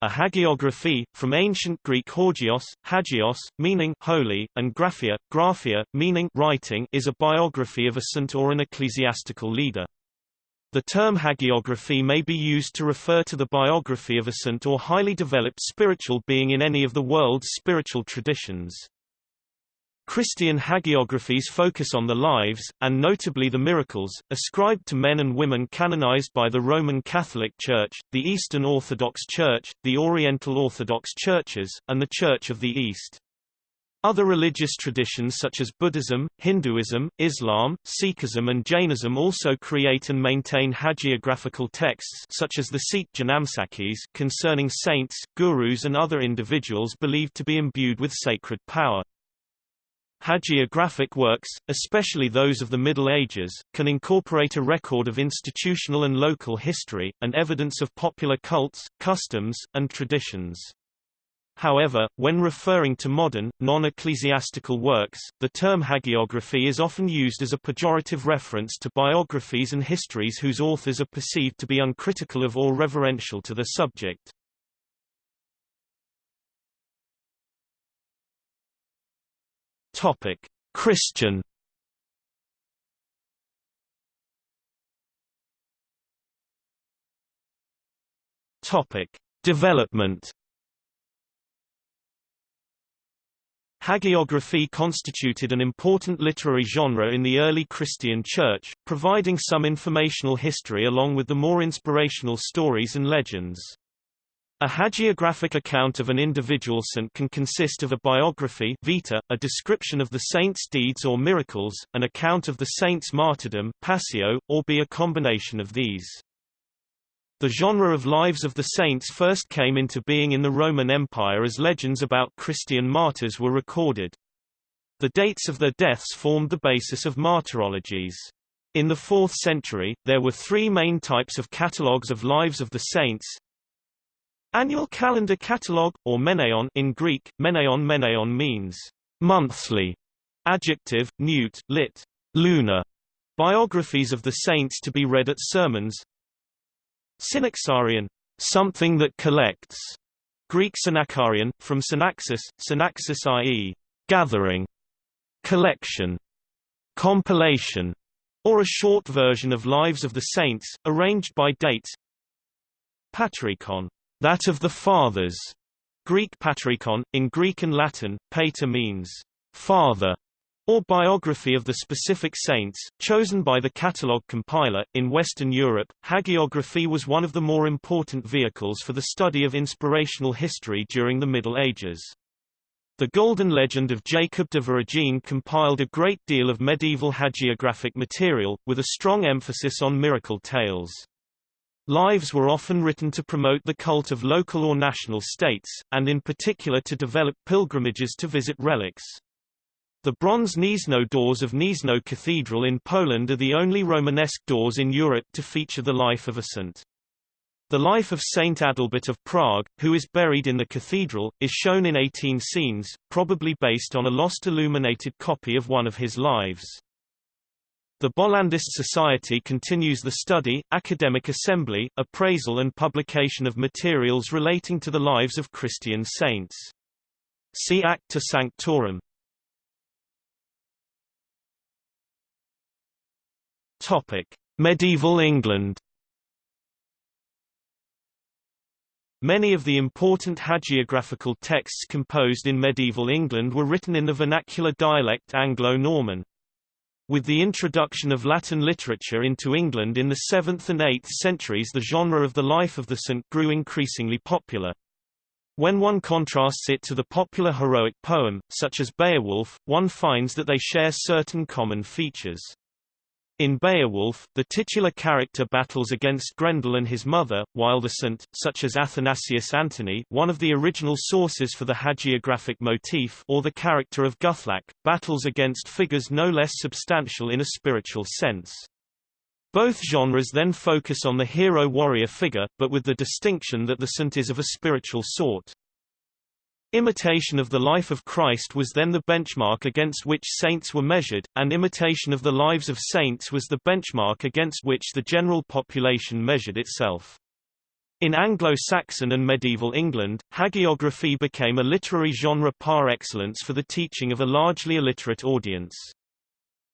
A hagiography, from ancient Greek hagios, hagios, meaning holy, and graphia, graphia, meaning writing, is a biography of a saint or an ecclesiastical leader. The term hagiography may be used to refer to the biography of a saint or highly developed spiritual being in any of the world's spiritual traditions. Christian hagiographies focus on the lives, and notably the miracles, ascribed to men and women canonized by the Roman Catholic Church, the Eastern Orthodox Church, the Oriental Orthodox Churches, and the Church of the East. Other religious traditions such as Buddhism, Hinduism, Islam, Sikhism and Jainism also create and maintain hagiographical texts such as the Sikh Janamsakhis concerning saints, gurus and other individuals believed to be imbued with sacred power. Hagiographic works, especially those of the Middle Ages, can incorporate a record of institutional and local history, and evidence of popular cults, customs, and traditions. However, when referring to modern, non-ecclesiastical works, the term hagiography is often used as a pejorative reference to biographies and histories whose authors are perceived to be uncritical of or reverential to the subject. Topic: Christian. Topic: Development. Hagiography constituted an important literary genre in the early Christian Church, providing some informational history along with the more inspirational stories and legends. A hagiographic account of an individual saint can consist of a biography vita, a description of the saint's deeds or miracles, an account of the saint's martyrdom passio, or be a combination of these. The genre of lives of the saints first came into being in the Roman Empire as legends about Christian martyrs were recorded. The dates of their deaths formed the basis of martyrologies. In the 4th century, there were three main types of catalogues of lives of the saints, Annual calendar catalogue, or menaion in Greek, menaion meneon means monthly, adjective, newt, lit, lunar, biographies of the saints to be read at sermons. Synaxarion, something that collects, Greek synaxarion, from synaxis, synaxis i.e., gathering, collection, compilation, or a short version of lives of the saints, arranged by dates. Patrikon that of the fathers. Greek patrikon, in Greek and Latin, pater means father, or biography of the specific saints, chosen by the catalogue compiler. In Western Europe, hagiography was one of the more important vehicles for the study of inspirational history during the Middle Ages. The Golden Legend of Jacob de Voragine compiled a great deal of medieval hagiographic material, with a strong emphasis on miracle tales. Lives were often written to promote the cult of local or national states, and in particular to develop pilgrimages to visit relics. The bronze Gniezno doors of Gniezno Cathedral in Poland are the only Romanesque doors in Europe to feature the life of a saint. The life of Saint Adalbert of Prague, who is buried in the cathedral, is shown in 18 scenes, probably based on a lost illuminated copy of one of his lives. The Bollandist Society continues the study, academic assembly, appraisal and publication of materials relating to the lives of Christian saints. See Acta Sanctorum. Topic: Medieval England. Many of the important hagiographical texts composed in medieval England were written in the vernacular dialect Anglo-Norman. With the introduction of Latin literature into England in the 7th and 8th centuries the genre of the life of the saint grew increasingly popular. When one contrasts it to the popular heroic poem, such as Beowulf, one finds that they share certain common features. In Beowulf, the titular character battles against Grendel and his mother, while the saint, such as Athanasius Antony one of the original sources for the hagiographic motif or the character of Guthlac, battles against figures no less substantial in a spiritual sense. Both genres then focus on the hero-warrior figure, but with the distinction that the saint is of a spiritual sort. Imitation of the life of Christ was then the benchmark against which saints were measured, and imitation of the lives of saints was the benchmark against which the general population measured itself. In Anglo-Saxon and medieval England, hagiography became a literary genre par excellence for the teaching of a largely illiterate audience.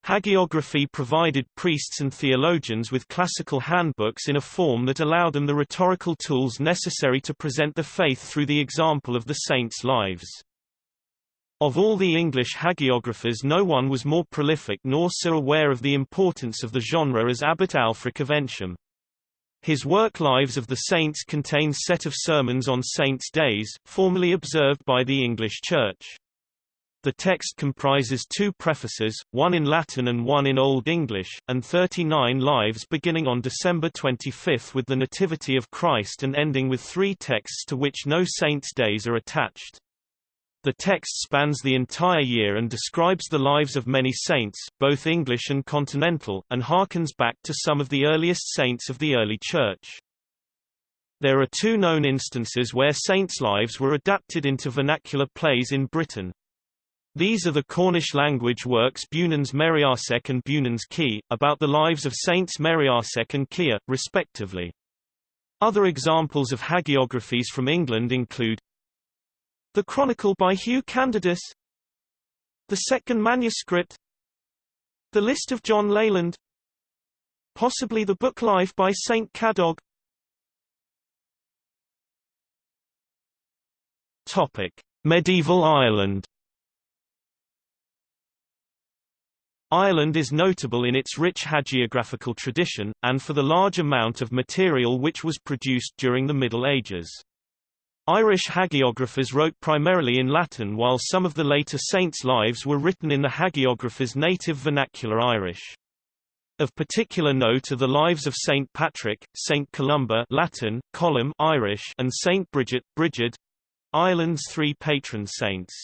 Hagiography provided priests and theologians with classical handbooks in a form that allowed them the rhetorical tools necessary to present the faith through the example of the saints' lives. Of all the English hagiographers no one was more prolific nor so aware of the importance of the genre as Abbot Ælfric of Eynsham. His work Lives of the Saints contains set of sermons on saints' days, formally observed by the English Church. The text comprises two prefaces, one in Latin and one in Old English, and 39 lives beginning on December 25 with the Nativity of Christ and ending with three texts to which no saints' days are attached. The text spans the entire year and describes the lives of many saints, both English and continental, and harkens back to some of the earliest saints of the early Church. There are two known instances where saints' lives were adapted into vernacular plays in Britain. These are the Cornish language works Beunans Meriasek and Beunans Ke, about the lives of Saints Meriasek and Kea, respectively. Other examples of hagiographies from England include The Chronicle by Hugh Candidus The Secgan Manuscript The List of John Leland Possibly the Book Life by St. Cadog Topic. Medieval Ireland Ireland is notable in its rich hagiographical tradition, and for the large amount of material which was produced during the Middle Ages. Irish hagiographers wrote primarily in Latin while some of the later saints' lives were written in the hagiographer's native vernacular Irish. Of particular note are the lives of Saint Patrick, Saint Columba Latin, Colum Irish, and Saint Bridget, Brigid, Ireland's three patron saints.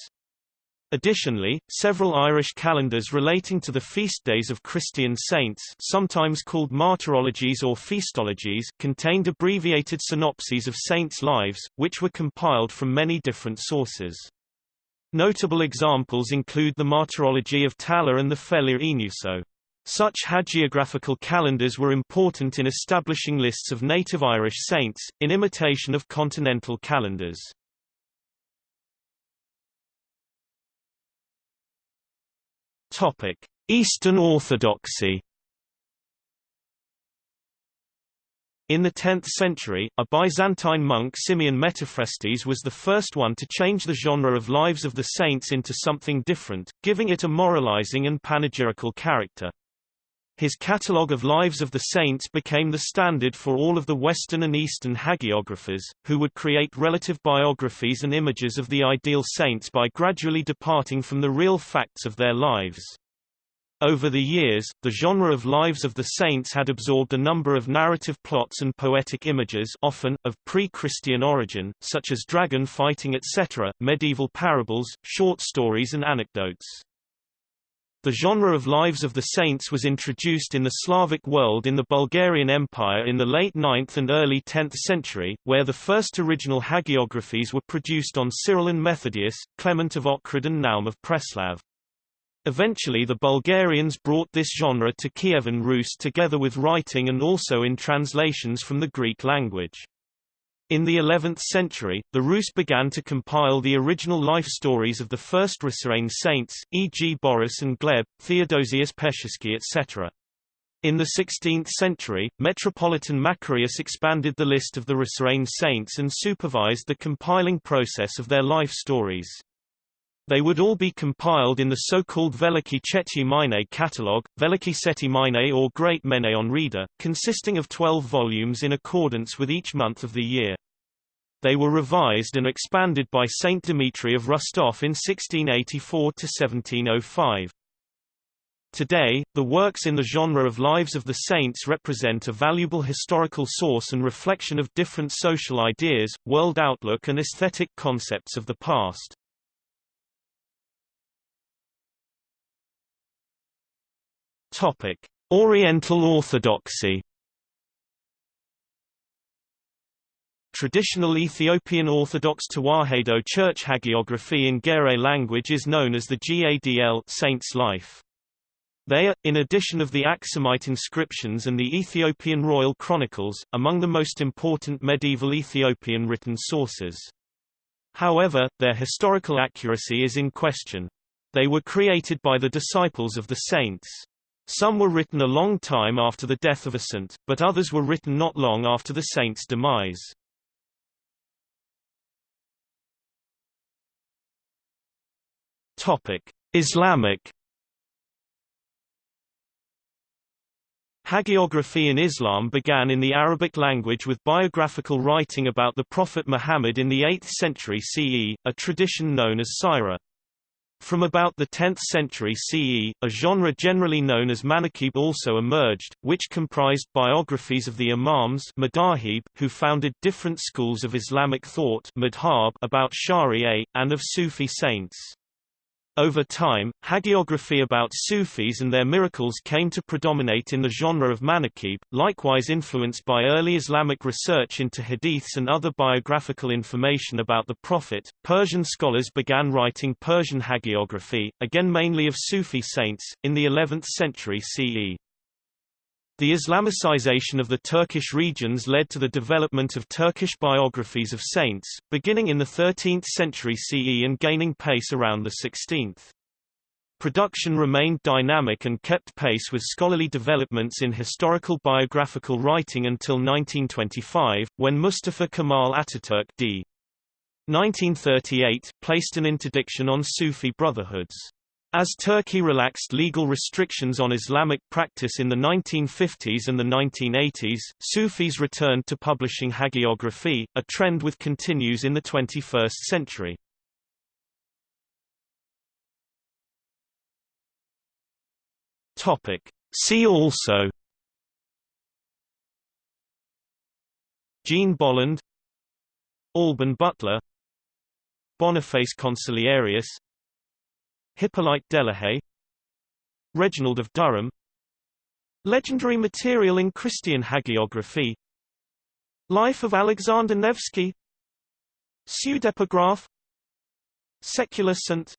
Additionally, several Irish calendars relating to the feast days of Christian saints sometimes called martyrologies or feastologies contained abbreviated synopses of saints' lives, which were compiled from many different sources. Notable examples include the Martyrology of Tallaght and the Félire Óengusso. Such hagiographical calendars were important in establishing lists of native Irish saints, in imitation of continental calendars. Topic: Eastern Orthodoxy. In the 10th century, a Byzantine monk Simeon Metaphrastes was the first one to change the genre of Lives of the Saints into something different, giving it a moralizing and panegyrical character. His catalogue of Lives of the Saints became the standard for all of the Western and Eastern hagiographers, who would create relative biographies and images of the ideal saints by gradually departing from the real facts of their lives. Over the years, the genre of Lives of the Saints had absorbed a number of narrative plots and poetic images often, of pre-Christian origin, such as dragon fighting etc., medieval parables, short stories and anecdotes. The genre of Lives of the Saints was introduced in the Slavic world in the Bulgarian Empire in the late 9th and early 10th century, where the first original hagiographies were produced on Cyril and Methodius, Clement of Ohrid and Naum of Preslav. Eventually the Bulgarians brought this genre to Kievan Rus together with writing and also in translations from the Greek language. In the 11th century, the Rus began to compile the original life stories of the first Rhussarane saints, e.g. Boris and Gleb, Theodosius Pechersky etc. In the 16th century, Metropolitan Macarius expanded the list of the Rhussarane saints and supervised the compiling process of their life stories. They would all be compiled in the so-called Veliki Chetyi Mine catalogue, Veliki Seti Mine or Great Menaion Reader, consisting of 12 volumes in accordance with each month of the year. They were revised and expanded by Saint Dimitri of Rostov in 1684–1705. Today, the works in the genre of Lives of the Saints represent a valuable historical source and reflection of different social ideas, world outlook and aesthetic concepts of the past. Topic: Oriental Orthodoxy. Traditional Ethiopian Orthodox Tewahedo Church hagiography in Ge'ez language is known as the Gadl Saint's Life. They are, in addition of the Aksumite inscriptions and the Ethiopian royal chronicles, among the most important medieval Ethiopian written sources. However, their historical accuracy is in question. They were created by the disciples of the saints. Some were written a long time after the death of a saint, but others were written not long after the saint's demise. Topic: Islamic Hagiography in Islam began in the Arabic language with biographical writing about the Prophet Muhammad in the 8th century CE, a tradition known as Sirah. From about the 10th century CE, a genre generally known as manaqib also emerged, which comprised biographies of the imams madahib, who founded different schools of Islamic thought madhab about Sharia, and of Sufi saints. Over time, hagiography about Sufis and their miracles came to predominate in the genre of manaqib, likewise influenced by early Islamic research into hadiths and other biographical information about the Prophet. Persian scholars began writing Persian hagiography, again mainly of Sufi saints, in the 11th century CE. The Islamicization of the Turkish regions led to the development of Turkish biographies of saints, beginning in the 13th century CE and gaining pace around the 16th. Production remained dynamic and kept pace with scholarly developments in historical biographical writing until 1925, when Mustafa Kemal Ataturk d. 1938 placed an interdiction on Sufi brotherhoods. As Turkey relaxed legal restrictions on Islamic practice in the 1950s and the 1980s, Sufis returned to publishing hagiography, a trend which continues in the 21st century. Topic. See also Jean Bolland Alban Butler Boniface Consiliarius Hippolyte Delahaye Reginald of Durham Legendary material in Christian hagiography Life of Alexander Nevsky Pseudepigraph Secular Saint